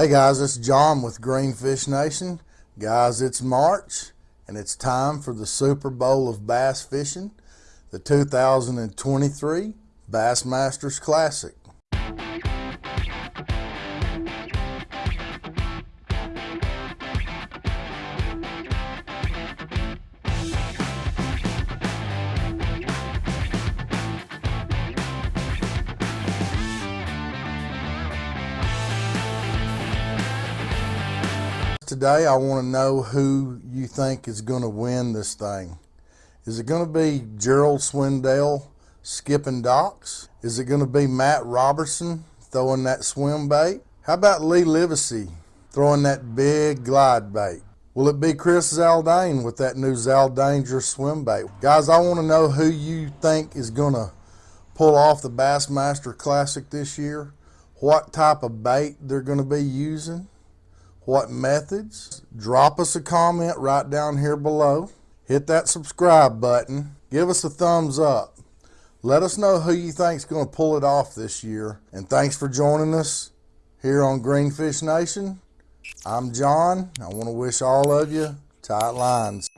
Hey guys, it's John with Greenfish Nation. Guys, it's March and it's time for the Super Bowl of bass fishing, the 2023 Bassmasters Classic. Today, I want to know who you think is going to win this thing. Is it going to be Gerald Swindle skipping docks? Is it going to be Matt Robertson throwing that swim bait? How about Lee Livesay throwing that big glide bait? Will it be Chris Zaldain with that new Zaldanger swim bait? Guys, I want to know who you think is going to pull off the Bassmaster Classic this year, what type of bait they're going to be using what methods. Drop us a comment right down here below. Hit that subscribe button. Give us a thumbs up. Let us know who you think is going to pull it off this year. And thanks for joining us here on Greenfish Nation. I'm John. I want to wish all of you tight lines.